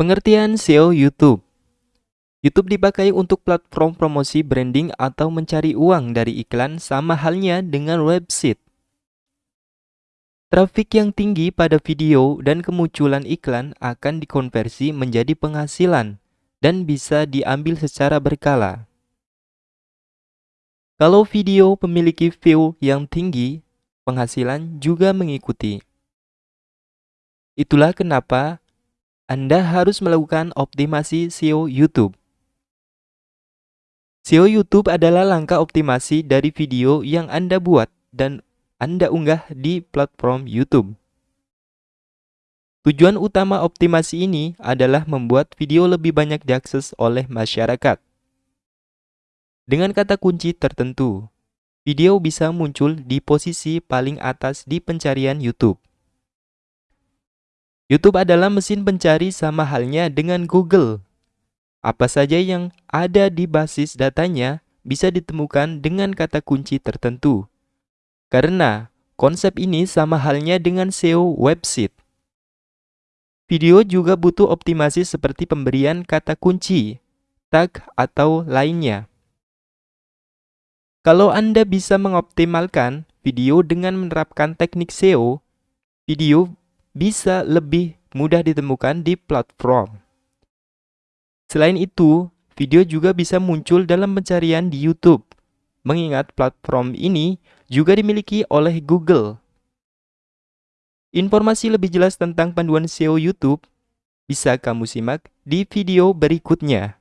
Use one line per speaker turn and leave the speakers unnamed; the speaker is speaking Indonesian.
Pengertian SEO YouTube YouTube dipakai untuk platform promosi branding atau mencari uang dari iklan sama halnya dengan website. Trafik yang tinggi pada video dan kemunculan iklan akan dikonversi menjadi penghasilan dan bisa diambil secara berkala. Kalau video memiliki view yang tinggi, penghasilan juga mengikuti. Itulah kenapa Anda harus melakukan optimasi SEO YouTube. SEO YouTube adalah langkah optimasi dari video yang Anda buat dan Anda unggah di platform YouTube. Tujuan utama optimasi ini adalah membuat video lebih banyak diakses oleh masyarakat. Dengan kata kunci tertentu, video bisa muncul di posisi paling atas di pencarian YouTube. YouTube adalah mesin pencari sama halnya dengan Google apa saja yang ada di basis datanya bisa ditemukan dengan kata kunci tertentu. Karena konsep ini sama halnya dengan SEO website. Video juga butuh optimasi seperti pemberian kata kunci, tag, atau lainnya. Kalau Anda bisa mengoptimalkan video dengan menerapkan teknik SEO, video bisa lebih mudah ditemukan di platform. Selain itu, video juga bisa muncul dalam pencarian di YouTube, mengingat platform ini juga dimiliki oleh Google. Informasi lebih jelas tentang panduan SEO YouTube bisa kamu simak di video berikutnya.